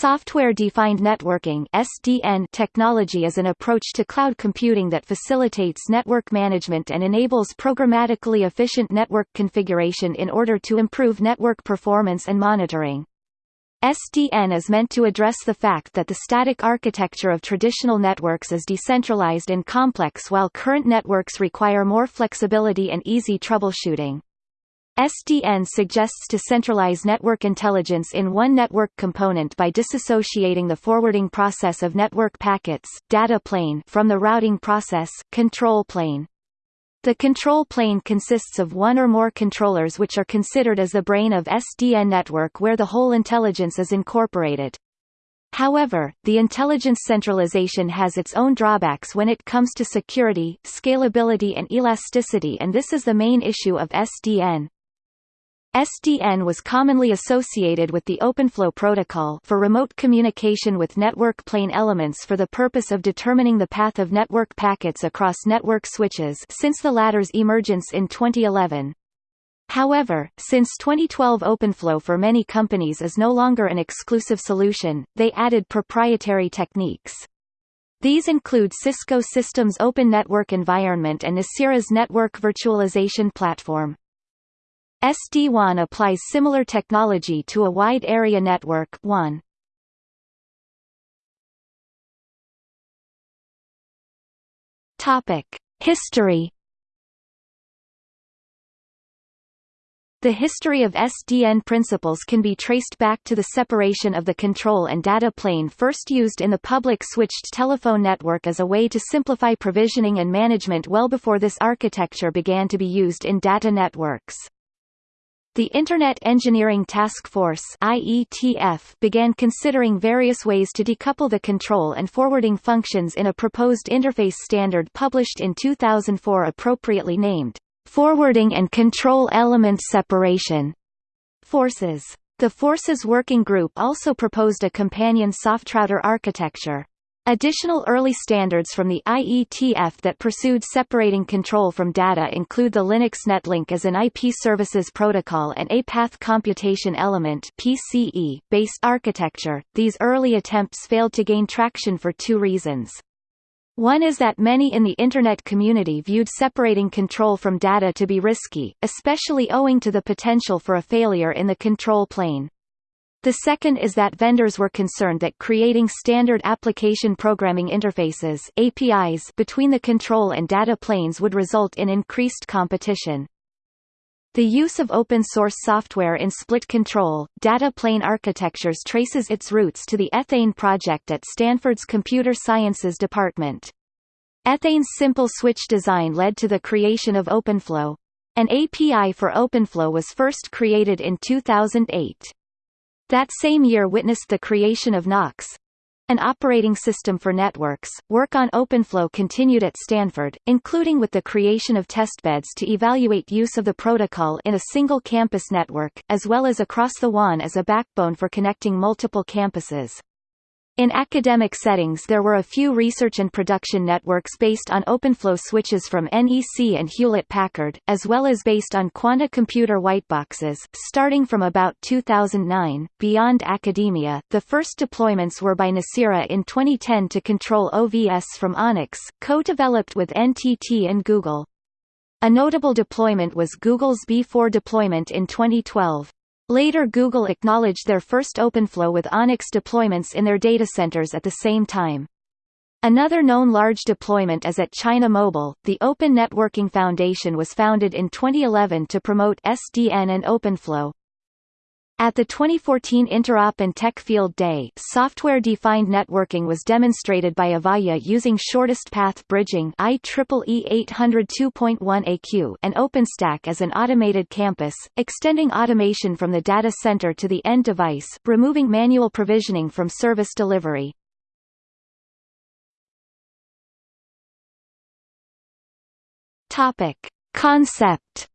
Software-defined networking (SDN) technology is an approach to cloud computing that facilitates network management and enables programmatically efficient network configuration in order to improve network performance and monitoring. SDN is meant to address the fact that the static architecture of traditional networks is decentralized and complex while current networks require more flexibility and easy troubleshooting. SDN suggests to centralize network intelligence in one network component by disassociating the forwarding process of network packets data plane from the routing process control plane. The control plane consists of one or more controllers which are considered as the brain of SDN network where the whole intelligence is incorporated. However, the intelligence centralization has its own drawbacks when it comes to security, scalability and elasticity and this is the main issue of SDN. SDN was commonly associated with the OpenFlow protocol for remote communication with network plane elements for the purpose of determining the path of network packets across network switches since the latter's emergence in 2011. However, since 2012 OpenFlow for many companies is no longer an exclusive solution, they added proprietary techniques. These include Cisco Systems Open Network Environment and Nicira's Network Virtualization Platform. SD-WAN applies similar technology to a wide area network WAN. Topic: History The history of SDN principles can be traced back to the separation of the control and data plane first used in the public switched telephone network as a way to simplify provisioning and management well before this architecture began to be used in data networks. The Internet Engineering Task Force IETF began considering various ways to decouple the control and forwarding functions in a proposed interface standard published in 2004 appropriately named, Forwarding and Control Element Separation Forces. The Forces Working Group also proposed a companion softrouter architecture. Additional early standards from the IETF that pursued separating control from data include the Linux Netlink as an IP services protocol and a path computation element PCE based architecture. These early attempts failed to gain traction for two reasons. One is that many in the Internet community viewed separating control from data to be risky, especially owing to the potential for a failure in the control plane. The second is that vendors were concerned that creating standard application programming interfaces APIs between the control and data planes would result in increased competition. The use of open-source software in split control, data plane architectures traces its roots to the Ethane project at Stanford's Computer Sciences Department. Ethane's simple switch design led to the creation of OpenFlow. An API for OpenFlow was first created in 2008. That same year witnessed the creation of NOX, an operating system for networks. Work on OpenFlow continued at Stanford, including with the creation of testbeds to evaluate use of the protocol in a single campus network, as well as across the WAN as a backbone for connecting multiple campuses. In academic settings there were a few research and production networks based on OpenFlow switches from NEC and Hewlett-Packard, as well as based on Quanta Computer whiteboxes. Starting from about 2009, beyond academia, the first deployments were by Nicira in 2010 to control OVS from Onix, co-developed with NTT and Google. A notable deployment was Google's B4 deployment in 2012. Later Google acknowledged their first OpenFlow with Onix deployments in their data centers at the same time. Another known large deployment is at China Mobile. The Open Networking Foundation was founded in 2011 to promote SDN and OpenFlow. At the 2014 Interop and Tech Field Day, software-defined networking was demonstrated by Avaya using shortest path bridging IEEE 802.1aq and OpenStack as an automated campus, extending automation from the data center to the end device, removing manual provisioning from service delivery. Topic: Concept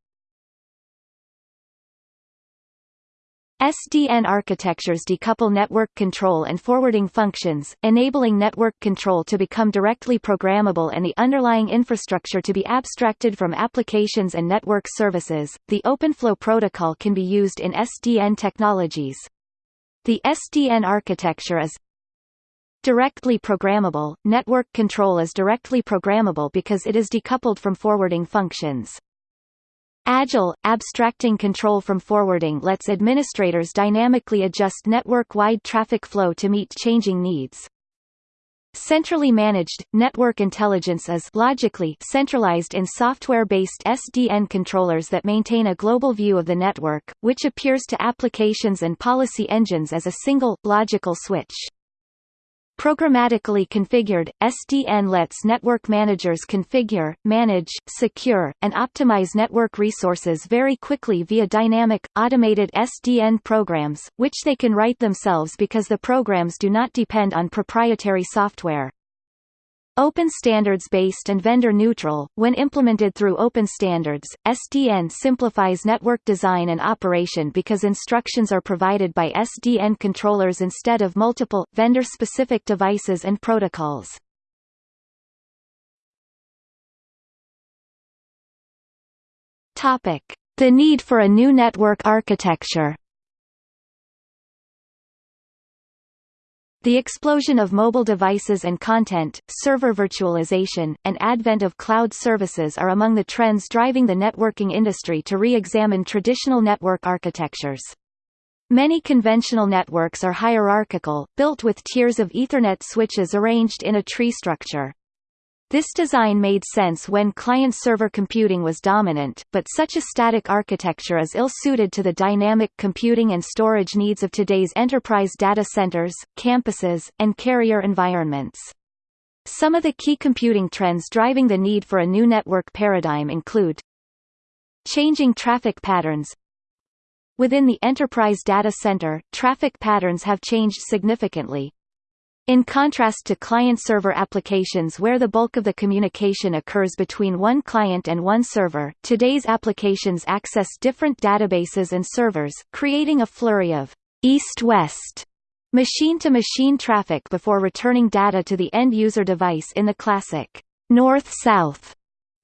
SDN architectures decouple network control and forwarding functions, enabling network control to become directly programmable and the underlying infrastructure to be abstracted from applications and network services. The OpenFlow protocol can be used in SDN technologies. The SDN architecture is directly programmable. Network control is directly programmable because it is decoupled from forwarding functions. Agile, abstracting control from forwarding lets administrators dynamically adjust network-wide traffic flow to meet changing needs. Centrally managed, network intelligence is logically centralized in software-based SDN controllers that maintain a global view of the network, which appears to applications and policy engines as a single, logical switch. Programmatically configured, SDN lets network managers configure, manage, secure, and optimize network resources very quickly via dynamic, automated SDN programs, which they can write themselves because the programs do not depend on proprietary software. Open standards-based and vendor-neutral, when implemented through open standards, SDN simplifies network design and operation because instructions are provided by SDN controllers instead of multiple, vendor-specific devices and protocols. The need for a new network architecture The explosion of mobile devices and content, server virtualization, and advent of cloud services are among the trends driving the networking industry to re-examine traditional network architectures. Many conventional networks are hierarchical, built with tiers of Ethernet switches arranged in a tree structure. This design made sense when client-server computing was dominant, but such a static architecture is ill-suited to the dynamic computing and storage needs of today's enterprise data centers, campuses, and carrier environments. Some of the key computing trends driving the need for a new network paradigm include Changing traffic patterns Within the enterprise data center, traffic patterns have changed significantly, in contrast to client-server applications where the bulk of the communication occurs between one client and one server, today's applications access different databases and servers, creating a flurry of east-west machine-to-machine traffic before returning data to the end-user device in the classic north-south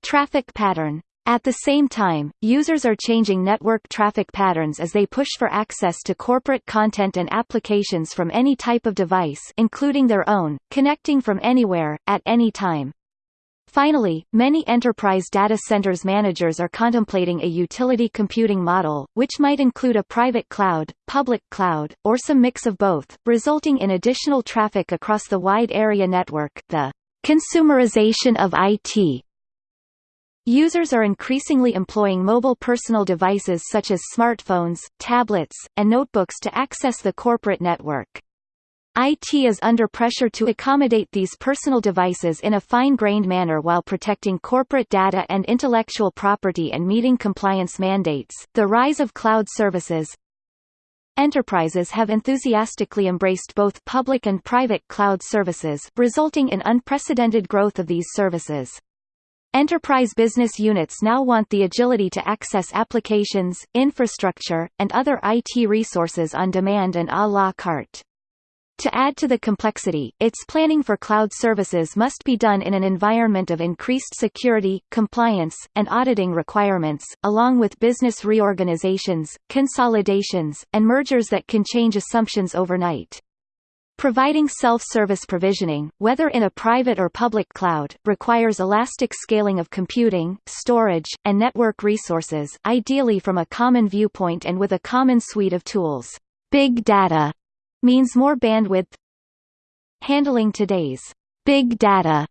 traffic pattern. At the same time, users are changing network traffic patterns as they push for access to corporate content and applications from any type of device including their own, connecting from anywhere, at any time. Finally, many enterprise data centers managers are contemplating a utility computing model, which might include a private cloud, public cloud, or some mix of both, resulting in additional traffic across the wide area network. The consumerization of IT Users are increasingly employing mobile personal devices such as smartphones, tablets, and notebooks to access the corporate network. IT is under pressure to accommodate these personal devices in a fine-grained manner while protecting corporate data and intellectual property and meeting compliance mandates. The rise of cloud services Enterprises have enthusiastically embraced both public and private cloud services, resulting in unprecedented growth of these services. Enterprise business units now want the agility to access applications, infrastructure, and other IT resources on demand and à la carte. To add to the complexity, its planning for cloud services must be done in an environment of increased security, compliance, and auditing requirements, along with business reorganizations, consolidations, and mergers that can change assumptions overnight. Providing self-service provisioning, whether in a private or public cloud, requires elastic scaling of computing, storage, and network resources, ideally from a common viewpoint and with a common suite of tools. Big data means more bandwidth. Handling today's big data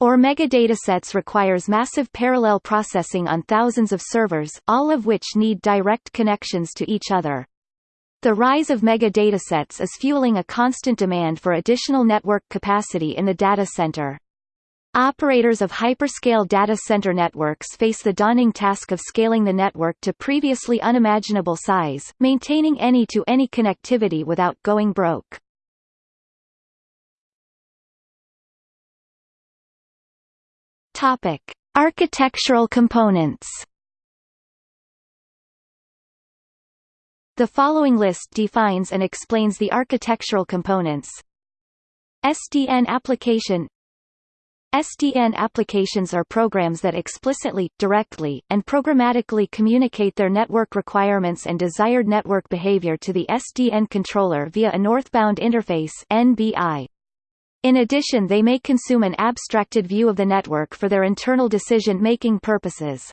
or megadatasets requires massive parallel processing on thousands of servers, all of which need direct connections to each other. The rise of mega datasets is fueling a constant demand for additional network capacity in the data center. Operators of hyperscale data center networks face the daunting task of scaling the network to previously unimaginable size, maintaining any-to-any -any connectivity without going broke. Topic: Architectural components. The following list defines and explains the architectural components. SDN application SDN applications are programs that explicitly, directly, and programmatically communicate their network requirements and desired network behavior to the SDN controller via a northbound interface NBI. In addition they may consume an abstracted view of the network for their internal decision-making purposes.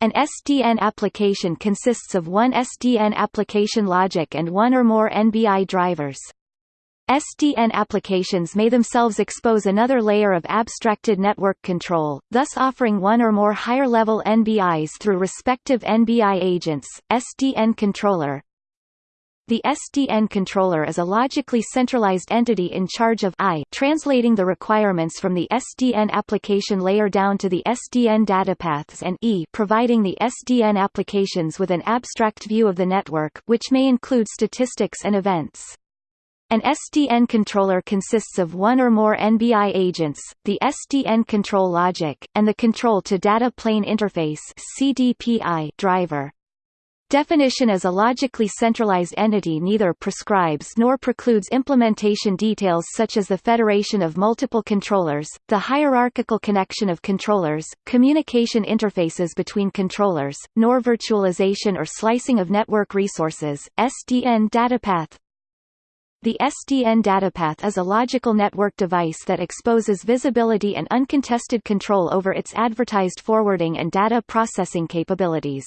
An SDN application consists of one SDN application logic and one or more NBI drivers. SDN applications may themselves expose another layer of abstracted network control, thus offering one or more higher-level NBIs through respective NBI agents. SDN controller The SDN controller is a logically centralized entity in charge of I translating the requirements from the SDN application layer down to the SDN datapaths and E providing the SDN applications with an abstract view of the network which may include statistics and events. An SDN controller consists of one or more NBI agents, the SDN control logic, and the control to data plane interface CDPI driver. Definition as a logically centralized entity neither prescribes nor precludes implementation details such as the federation of multiple controllers, the hierarchical connection of controllers, communication interfaces between controllers, nor virtualization or slicing of network resources. SDN datapath the SDN datapath is a logical network device that exposes visibility and uncontested control over its advertised forwarding and data processing capabilities.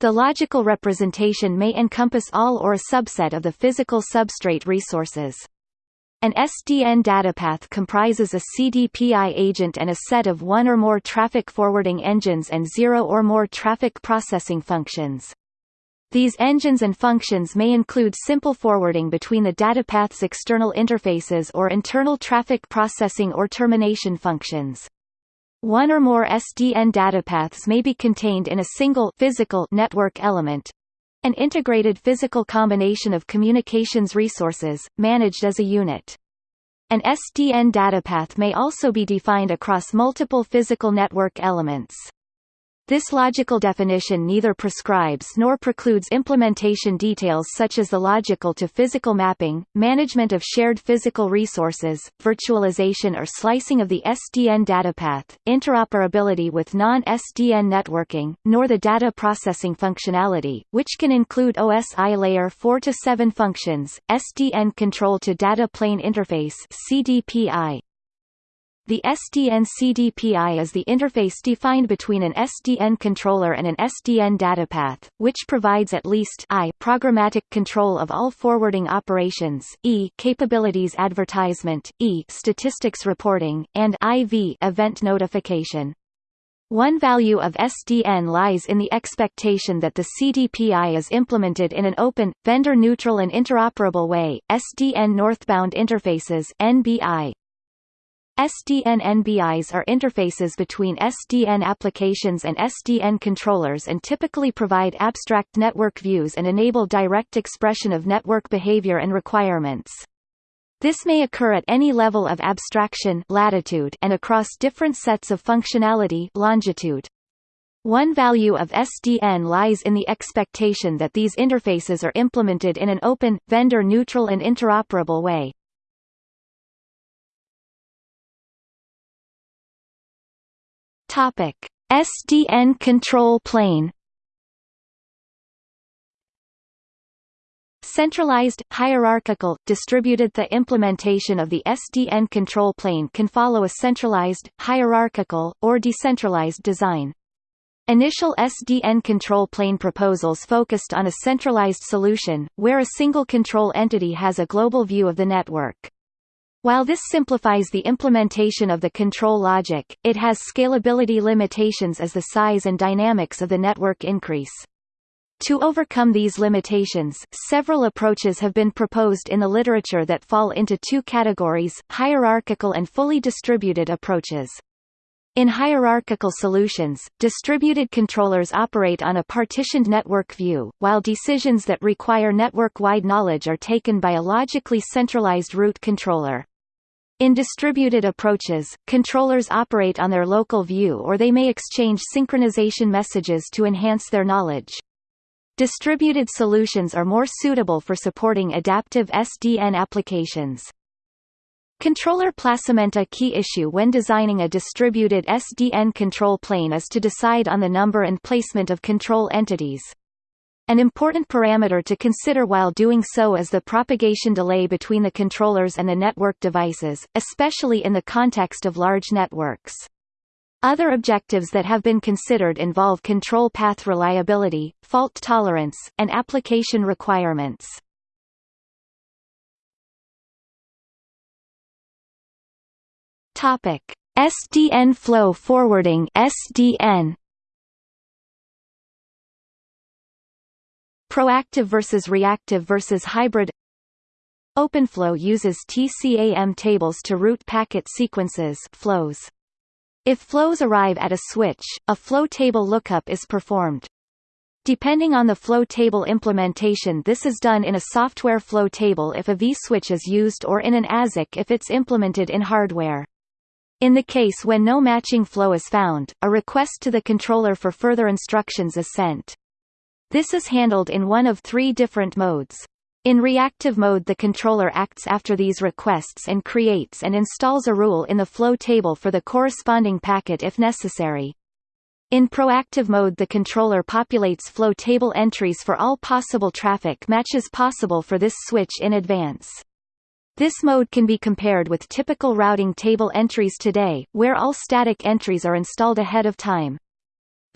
The logical representation may encompass all or a subset of the physical substrate resources. An SDN datapath comprises a CDPI agent and a set of one or more traffic forwarding engines and zero or more traffic processing functions. These engines and functions may include simple forwarding between the datapath's external interfaces or internal traffic processing or termination functions. One or more SDN datapaths may be contained in a single physical network element, an integrated physical combination of communications resources, managed as a unit. An SDN datapath may also be defined across multiple physical network elements. This logical definition neither prescribes nor precludes implementation details such as the logical to physical mapping, management of shared physical resources, virtualization or slicing of the SDN datapath, interoperability with non-SDN networking, nor the data processing functionality, which can include OSI layer 4 to 7 functions, SDN control to data plane interface CDPI, the SDN CDPI is the interface defined between an SDN controller and an SDN datapath, which provides at least I programmatic control of all forwarding operations, E capabilities advertisement, E statistics reporting, and IV event notification. One value of SDN lies in the expectation that the CDPI is implemented in an open, vendor-neutral and interoperable way. SDN northbound interfaces (NBI) SDN NBIs are interfaces between SDN applications and SDN controllers and typically provide abstract network views and enable direct expression of network behavior and requirements. This may occur at any level of abstraction latitude and across different sets of functionality longitude. One value of SDN lies in the expectation that these interfaces are implemented in an open, vendor-neutral and interoperable way. Topic: SDN control plane. Centralized, hierarchical, distributed The implementation of the SDN control plane can follow a centralized, hierarchical, or decentralized design. Initial SDN control plane proposals focused on a centralized solution, where a single control entity has a global view of the network. While this simplifies the implementation of the control logic, it has scalability limitations as the size and dynamics of the network increase. To overcome these limitations, several approaches have been proposed in the literature that fall into two categories, hierarchical and fully distributed approaches. In hierarchical solutions, distributed controllers operate on a partitioned network view, while decisions that require network-wide knowledge are taken by a logically centralized root controller. In distributed approaches, controllers operate on their local view or they may exchange synchronization messages to enhance their knowledge. Distributed solutions are more suitable for supporting adaptive SDN applications. Controller placement A key issue when designing a distributed SDN control plane is to decide on the number and placement of control entities. An important parameter to consider while doing so is the propagation delay between the controllers and the network devices, especially in the context of large networks. Other objectives that have been considered involve control path reliability, fault tolerance, and application requirements. Topic: SDN flow forwarding (SDN). Proactive versus reactive versus hybrid OpenFlow uses TCAM tables to route packet sequences flows. If flows arrive at a switch, a flow table lookup is performed. Depending on the flow table implementation this is done in a software flow table if a vSwitch is used or in an ASIC if it's implemented in hardware. In the case when no matching flow is found, a request to the controller for further instructions is sent. This is handled in one of three different modes. In reactive mode the controller acts after these requests and creates and installs a rule in the flow table for the corresponding packet if necessary. In proactive mode the controller populates flow table entries for all possible traffic matches possible for this switch in advance. This mode can be compared with typical routing table entries today, where all static entries are installed ahead of time.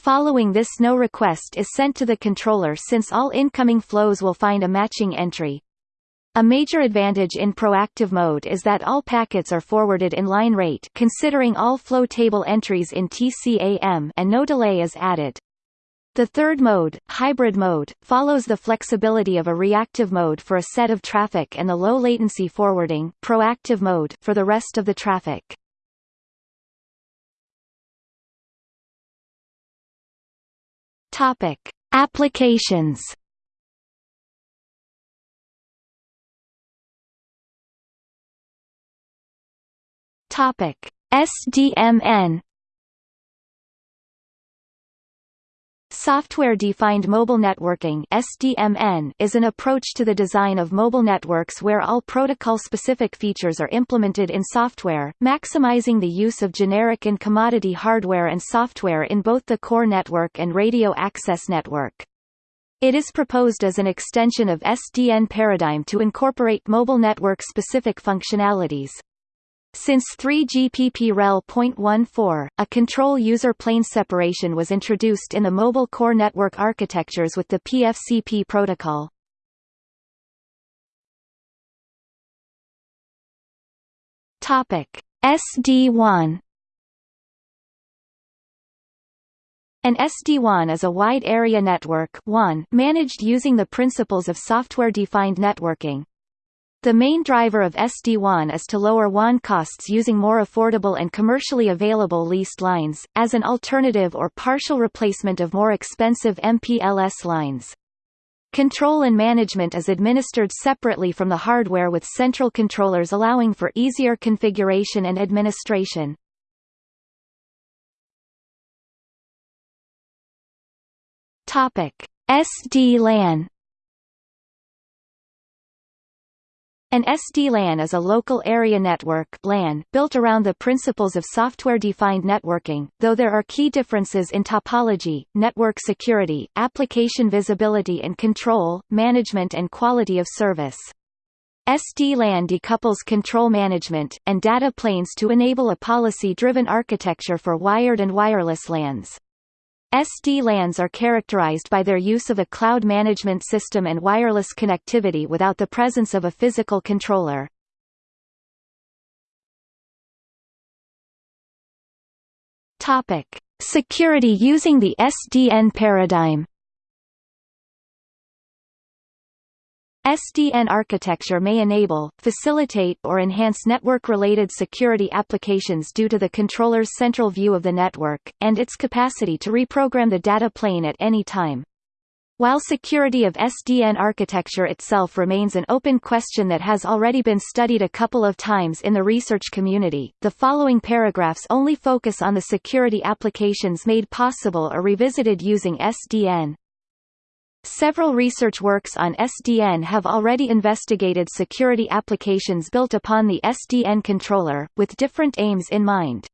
Following this no request is sent to the controller since all incoming flows will find a matching entry. A major advantage in proactive mode is that all packets are forwarded in line rate considering all flow table entries in TCAM and no delay is added. The third mode, hybrid mode, follows the flexibility of a reactive mode for a set of traffic and the low latency forwarding proactive mode for the rest of the traffic. Topic: Applications. Topic: SDMN Software-defined mobile networking (SDMN) is an approach to the design of mobile networks where all protocol-specific features are implemented in software, maximizing the use of generic and commodity hardware and software in both the core network and radio access network. It is proposed as an extension of SDN paradigm to incorporate mobile network-specific functionalities. Since 3GPP REL REL.14, a control user plane separation was introduced in the mobile core network architectures with the PFCP protocol. Topic: SD-WAN An SD-WAN is a wide area network WAN managed using the principles of software-defined networking, the main driver of SD-WAN is to lower WAN costs using more affordable and commercially available leased lines, as an alternative or partial replacement of more expensive MPLS lines. Control and management is administered separately from the hardware with central controllers allowing for easier configuration and administration. SD-LAN An SD-LAN is a local area network LAN built around the principles of software-defined networking, though there are key differences in topology, network security, application visibility and control, management and quality of service. SD-LAN decouples control management, and data planes to enable a policy-driven architecture for wired and wireless LANs. SD-LANs are characterized by their use of a cloud management system and wireless connectivity without the presence of a physical controller. Topic: Security using the SDN paradigm. SDN architecture may enable, facilitate or enhance network-related security applications due to the controller's central view of the network, and its capacity to reprogram the data plane at any time. While security of SDN architecture itself remains an open question that has already been studied a couple of times in the research community, the following paragraphs only focus on the security applications made possible or revisited using SDN. Several research works on SDN have already investigated security applications built upon the SDN controller, with different aims in mind.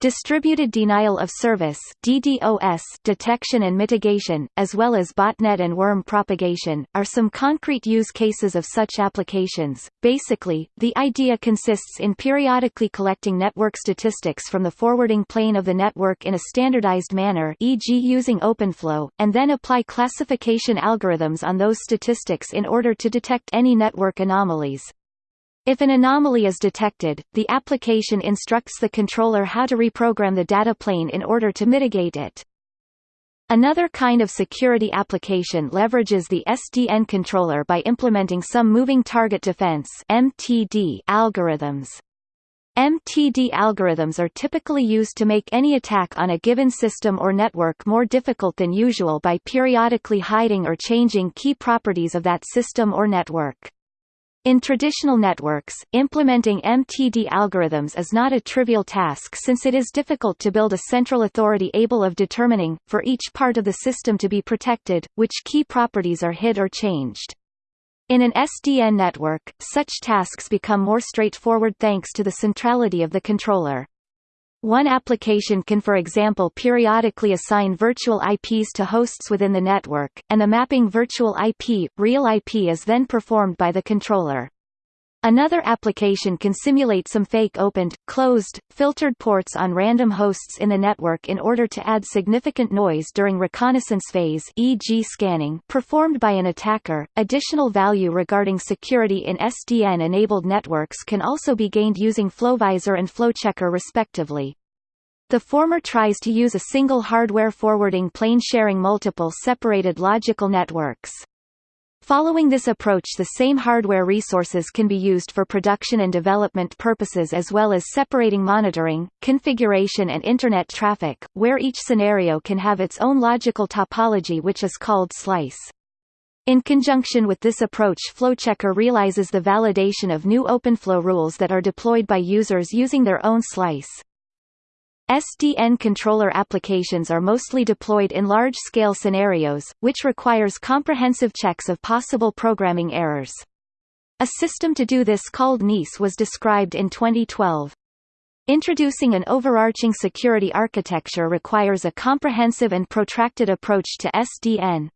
Distributed denial of service DDoS detection and mitigation, as well as botnet and worm propagation, are some concrete use cases of such applications. Basically, the idea consists in periodically collecting network statistics from the forwarding plane of the network in a standardized manner e.g. using OpenFlow, and then apply classification algorithms on those statistics in order to detect any network anomalies. If an anomaly is detected, the application instructs the controller how to reprogram the data plane in order to mitigate it. Another kind of security application leverages the SDN controller by implementing some moving target defense (MTD) algorithms. MTD algorithms are typically used to make any attack on a given system or network more difficult than usual by periodically hiding or changing key properties of that system or network. In traditional networks, implementing MTD algorithms is not a trivial task since it is difficult to build a central authority able of determining, for each part of the system to be protected, which key properties are hid or changed. In an SDN network, such tasks become more straightforward thanks to the centrality of the controller. One application can for example periodically assign virtual IPs to hosts within the network, and the mapping virtual IP, real IP is then performed by the controller. Another application can simulate some fake opened, closed, filtered ports on random hosts in the network in order to add significant noise during reconnaissance phase e.g. scanning performed by an attacker. Additional value regarding security in SDN-enabled networks can also be gained using FlowVisor and FlowChecker respectively. The former tries to use a single hardware forwarding plane sharing multiple separated logical networks. Following this approach the same hardware resources can be used for production and development purposes as well as separating monitoring, configuration and Internet traffic, where each scenario can have its own logical topology which is called slice. In conjunction with this approach FlowChecker realizes the validation of new OpenFlow rules that are deployed by users using their own slice. SDN controller applications are mostly deployed in large-scale scenarios, which requires comprehensive checks of possible programming errors. A system to do this called NEAS was described in 2012. Introducing an overarching security architecture requires a comprehensive and protracted approach to SDN.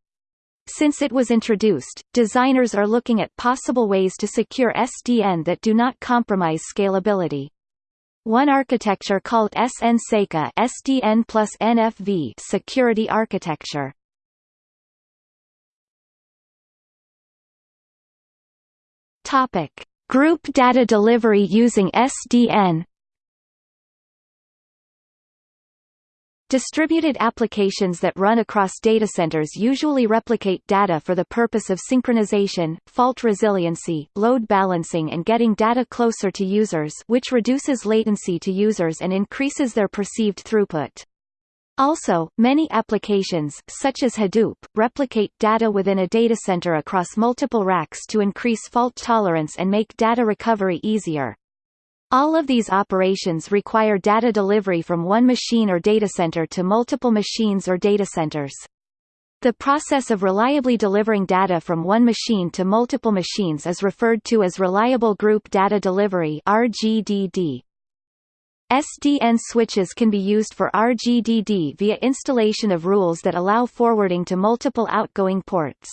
Since it was introduced, designers are looking at possible ways to secure SDN that do not compromise scalability. One architecture called SN-SECA SDN plus NFV security architecture. Topic: Group data delivery using SDN. Distributed applications that run across data centers usually replicate data for the purpose of synchronization, fault resiliency, load balancing and getting data closer to users which reduces latency to users and increases their perceived throughput. Also, many applications, such as Hadoop, replicate data within a data center across multiple racks to increase fault tolerance and make data recovery easier. All of these operations require data delivery from one machine or datacenter to multiple machines or datacenters. The process of reliably delivering data from one machine to multiple machines is referred to as Reliable Group Data Delivery RGDD. SDN switches can be used for RGDD via installation of rules that allow forwarding to multiple outgoing ports.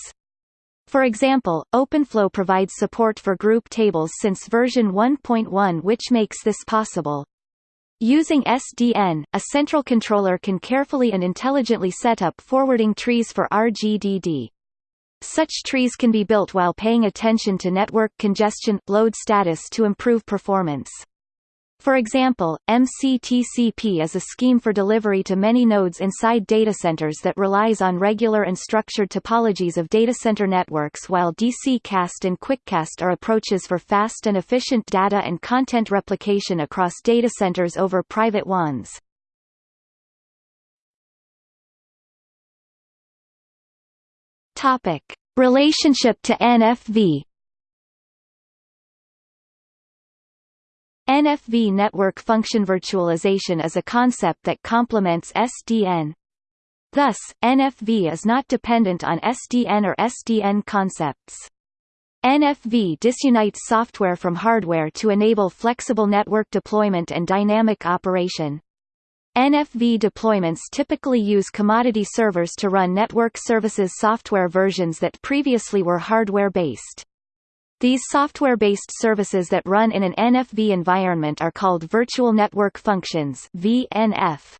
For example, OpenFlow provides support for group tables since version 1.1 which makes this possible. Using SDN, a central controller can carefully and intelligently set up forwarding trees for RGDD. Such trees can be built while paying attention to network congestion, load status to improve performance. For example, MCTCP is a scheme for delivery to many nodes inside data centers that relies on regular and structured topologies of data center networks while DCCast and QuickCast are approaches for fast and efficient data and content replication across data centers over private ones. Topic. Relationship to NFV NFV network function virtualization is a concept that complements SDN. Thus, NFV is not dependent on SDN or SDN concepts. NFV disunites software from hardware to enable flexible network deployment and dynamic operation. NFV deployments typically use commodity servers to run network services software versions that previously were hardware-based. These software-based services that run in an NFV environment are called Virtual Network Functions VNF.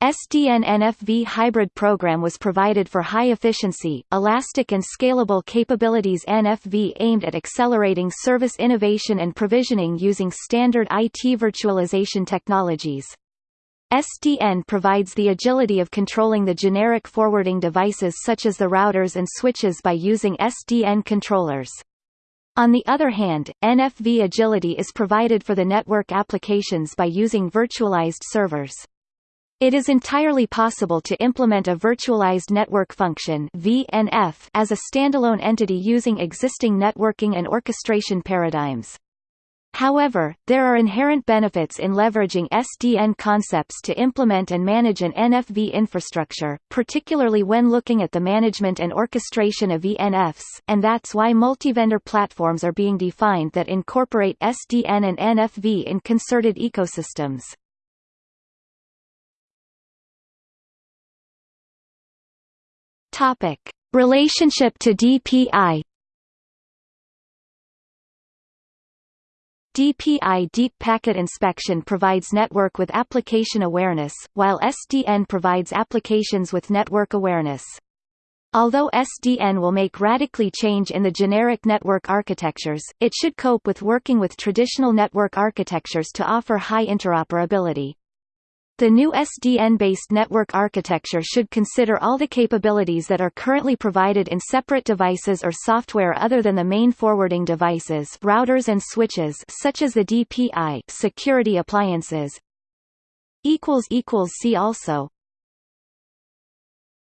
SDN NFV hybrid program was provided for high-efficiency, elastic and scalable capabilities NFV aimed at accelerating service innovation and provisioning using standard IT virtualization technologies. SDN provides the agility of controlling the generic forwarding devices such as the routers and switches by using SDN controllers. On the other hand, NFV agility is provided for the network applications by using virtualized servers. It is entirely possible to implement a virtualized network function VNF as a standalone entity using existing networking and orchestration paradigms. However, there are inherent benefits in leveraging SDN concepts to implement and manage an NFV infrastructure, particularly when looking at the management and orchestration of VNFs, and that's why multi-vendor platforms are being defined that incorporate SDN and NFV in concerted ecosystems. Topic: Relationship to DPI. DPI Deep Packet Inspection provides network with application awareness, while SDN provides applications with network awareness. Although SDN will make radically change in the generic network architectures, it should cope with working with traditional network architectures to offer high interoperability. The new SDN-based network architecture should consider all the capabilities that are currently provided in separate devices or software other than the main forwarding devices routers and switches such as the DPI security appliances. See also